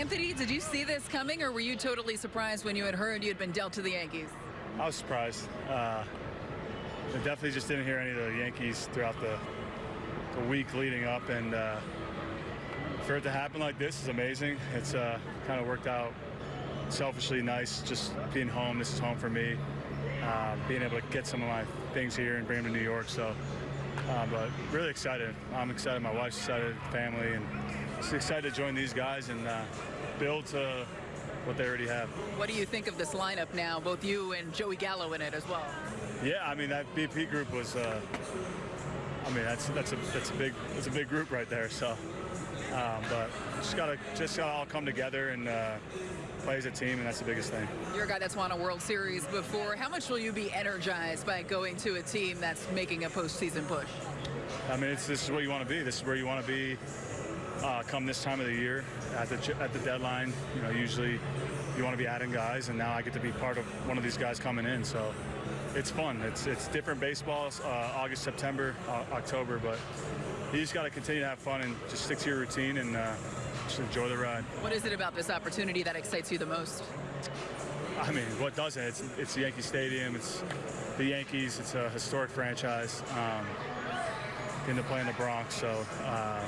Anthony, did you see this coming, or were you totally surprised when you had heard you had been dealt to the Yankees? I was surprised. Uh, I definitely just didn't hear any of the Yankees throughout the, the week leading up, and uh, for it to happen like this is amazing. It's uh, kind of worked out selfishly nice, just being home. This is home for me. Uh, being able to get some of my things here and bring them to New York. So, uh, but really excited. I'm excited. My wife's excited, family, and just excited to join these guys and uh, build to what they already have. What do you think of this lineup now? Both you and Joey Gallo in it as well. Yeah, I mean that BP group was. Uh, I mean that's that's a that's a big that's a big group right there. So, um, but just gotta just gotta all come together and uh, play as a team, and that's the biggest thing. You're a guy that's won a World Series before. How much will you be energized by going to a team that's making a postseason push? I mean, it's, this is where you want to be. This is where you want to be uh, come this time of the year at the at the deadline. You know, usually you want to be adding guys, and now I get to be part of one of these guys coming in. So it's fun. It's it's different baseball, uh, August, September, uh, October, but you just got to continue to have fun and just stick to your routine and uh, just enjoy the ride. What is it about this opportunity that excites you the most? I mean, what doesn't? It's it's Yankee Stadium. It's the Yankees. It's a historic franchise. Um, getting to play in the Bronx, so uh,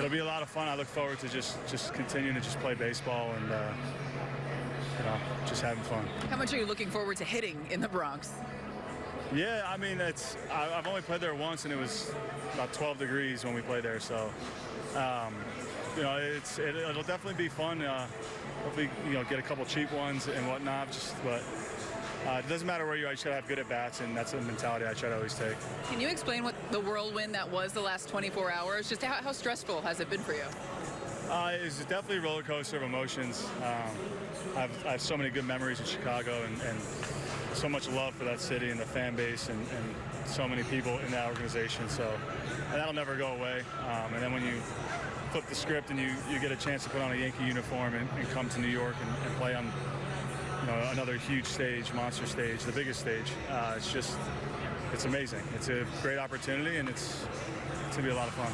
it'll be a lot of fun. I look forward to just just continuing to just play baseball and uh, you know just having fun. How much are you looking forward to hitting in the Bronx? Yeah, I mean it's I, have only played there once, and it was about 12 degrees when we played there. So um, you know it's it, will definitely be fun. Uh, hopefully you know get a couple cheap ones and whatnot. Just but. Uh, it doesn't matter where you are, you should have good at bats, and that's the mentality I try to always take. Can you explain what the whirlwind that was the last 24 hours? Just how, how stressful has it been for you? Uh, it's definitely a roller coaster of emotions. Um, I've, I have so many good memories in Chicago and, and, so much love for that city and the fan base and, and so many people in that organization. So that'll never go away. Um, and then when you flip the script and you, you get a chance to put on a Yankee uniform and, and come to New York and, and play on you know, another huge stage, monster stage, the biggest stage. Uh, it's just, it's amazing. It's a great opportunity, and it's, it's going to be a lot of fun.